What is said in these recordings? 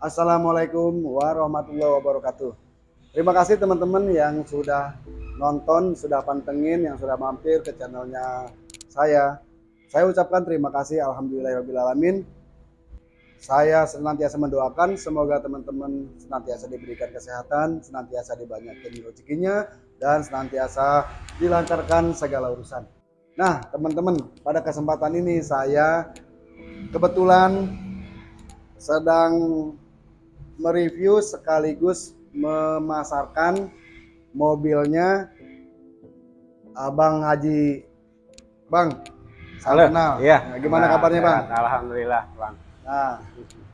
Assalamualaikum warahmatullahi wabarakatuh. Terima kasih teman-teman yang sudah nonton, sudah pantengin, yang sudah mampir ke channelnya saya. Saya ucapkan terima kasih Alhamdulillahirrahmanirrahim. Saya senantiasa mendoakan semoga teman-teman senantiasa diberikan kesehatan, senantiasa dibanyakin rezekinya, dan senantiasa dilancarkan segala urusan. Nah, teman-teman, pada kesempatan ini saya kebetulan sedang mereview sekaligus memasarkan mobilnya Abang Haji Bang. Halo. Kenal. Iya. Nah, gimana Nah, kabarnya, Bang? Alhamdulillah, Bang. Nah,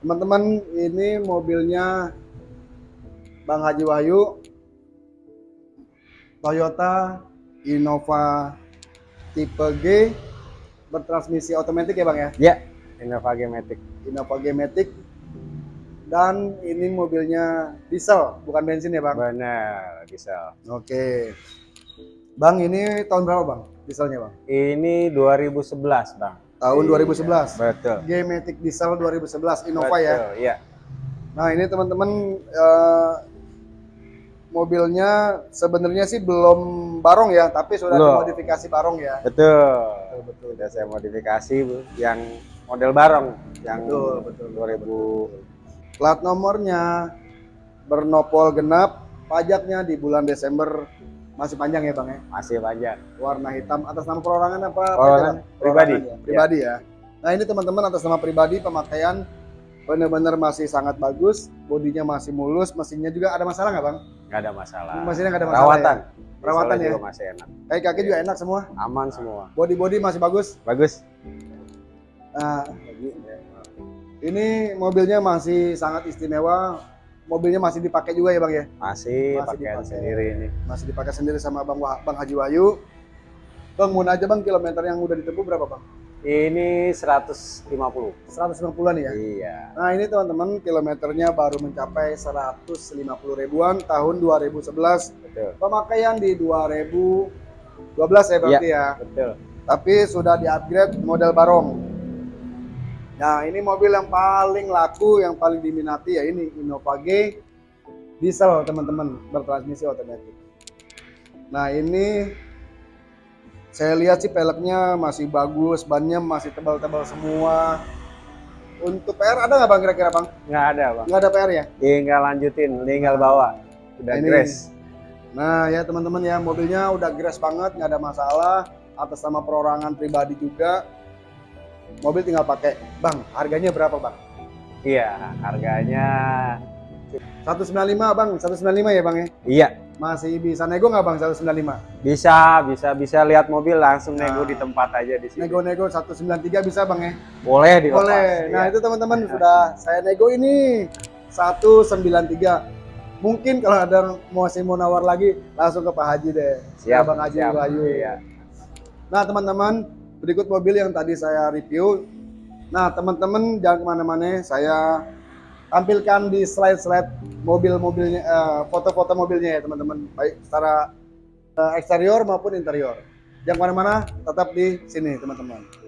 teman-teman, ini mobilnya Bang Haji Wahyu Toyota Innova tipe G bertransmisi otomatis ya, Bang ya? Ya, Innova G-Matic. Innova G Matic dan ini mobilnya diesel bukan bensin ya bang Benar, diesel. oke bang ini tahun berapa bang dieselnya bang Ini 2011, Bang. tahun Iya, 2011 Betul. G Matic diesel 2011 Innova ya Betul, Iya. nah ini teman-teman eh, mobilnya sebenarnya sih belum barong ya tapi sudah Belum. dimodifikasi barong ya Betul. betul betul Sudah saya modifikasi. Yang model barong yang betul betul 2000 plat nomornya bernopol genap pajaknya di bulan Desember masih panjang ya bang ya masih panjang. warna hitam atas nama perorangan apa Perorangan pribadi. ya? pribadi ya nah ini teman-teman atas nama pribadi pemakaian benar-benar masih sangat bagus bodinya masih mulus mesinnya juga ada masalah nggak bang Nggak ada masalah. mesinnya nggak ada masalah Perawatan. ya? Perawatan ya? juga masih enak. kaki kaki juga enak semua Aman semua. body body masih bagus Bagus. nah ini mobilnya masih sangat istimewa mobilnya masih dipakai juga ya bang ya Masih, Masih dipakai. sendiri ini. masih dipakai sendiri sama bang Wah- bang Haji Wahyu bang mau aja bang kilometer yang udah ditempuh berapa bang Ini 150. 190an ya Iya. Nah ini teman-teman kilometernya baru mencapai 150 ribuan tahun 2011 Betul. pemakaian di 2012 ya berarti ya Betul. tapi sudah di-upgrade model barong nah ini mobil yang paling laku yang paling diminati ya ini Innova G diesel teman-teman bertransmisi otomatis nah ini saya lihat sih peleknya masih bagus bannya masih tebal-tebal semua untuk PR ada nggak bang kira-kira bang Nggak ada, Bang. nggak ada PR ya Tinggal lanjutin, tinggal bawa. Udah Ini. grace. Nah ya teman-teman ya mobilnya udah grass banget nggak ada masalah atas nama perorangan pribadi juga mobil tinggal pakai bang harganya berapa bang Iya, harganya 195 bang 195 ya bang ya iya. masih bisa nego nggak bang 195 Bisa, bisa, bisa lihat mobil langsung nego Nah. di tempat aja di sini. nego-nego 193 bisa bang ya Boleh dilepas. boleh nah iya. itu teman-teman sudah saya nego ini 193 mungkin kalau ada masih mau nawar lagi langsung ke Pak Haji deh Siap, Ke Bang Haji siap. Wahyu Iya. Nah teman-teman, berikut mobil yang tadi saya review. Nah teman-teman jangan ke mana-mana, saya tampilkan di slide-slide mobil-mobilnya, eh, foto-foto mobilnya ya teman-teman, baik secara eh, eksterior maupun interior. Jangan ke mana-mana, tetap di sini teman-teman.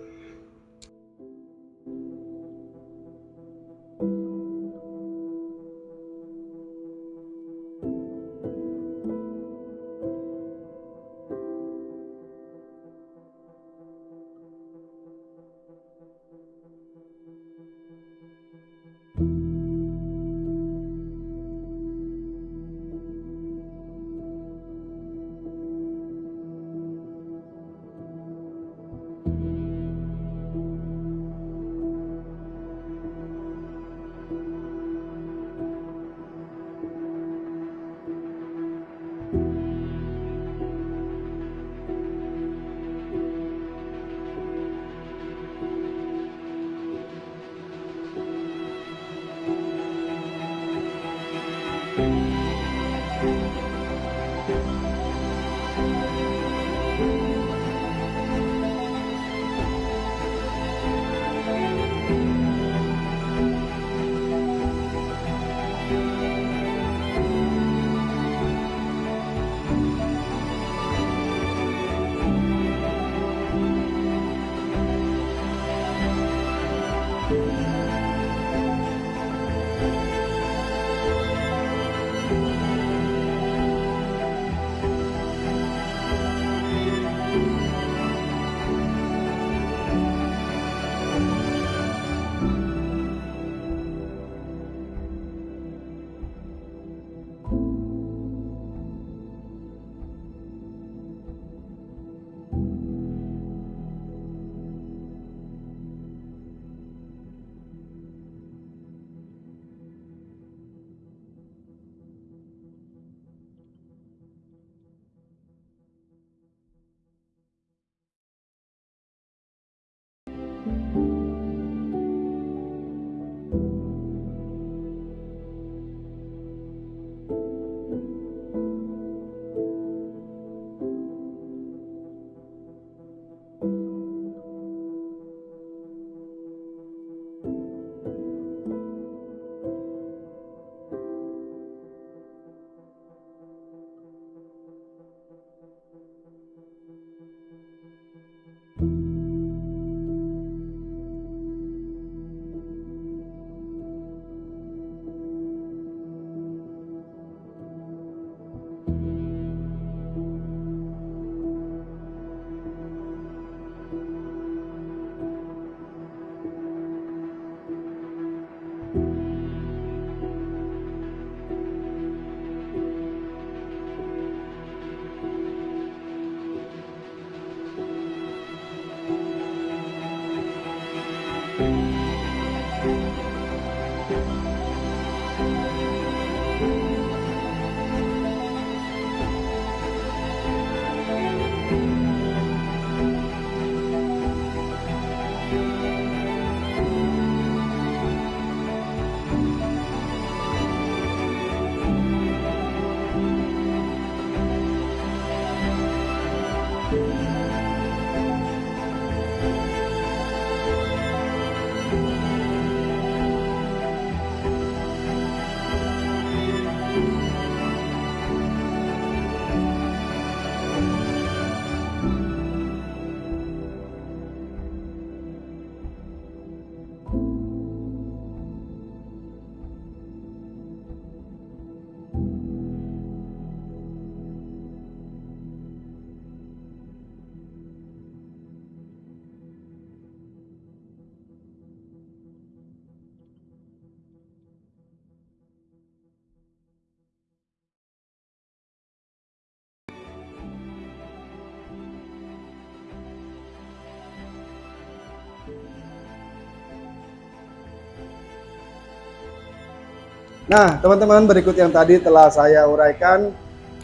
Nah, teman-teman berikut yang tadi telah saya uraikan.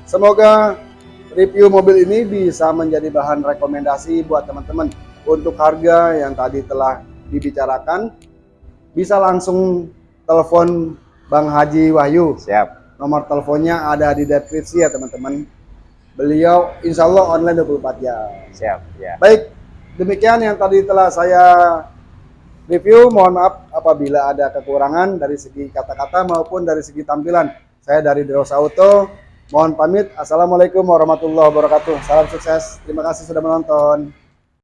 Semoga review mobil ini bisa menjadi bahan rekomendasi buat teman-teman untuk harga yang tadi telah dibicarakan. Bisa langsung telepon Bang Haji Wahyu. Siap. Nomor teleponnya ada di deskripsi ya teman-teman. Beliau insya Allah online 24 jam. Siap, ya. Baik, demikian yang tadi telah saya review. Mohon maaf apabila ada kekurangan dari segi kata-kata maupun dari segi tampilan. Saya dari Deros Auto. Mohon pamit. Assalamualaikum warahmatullahi wabarakatuh. Salam sukses. Terima kasih sudah menonton.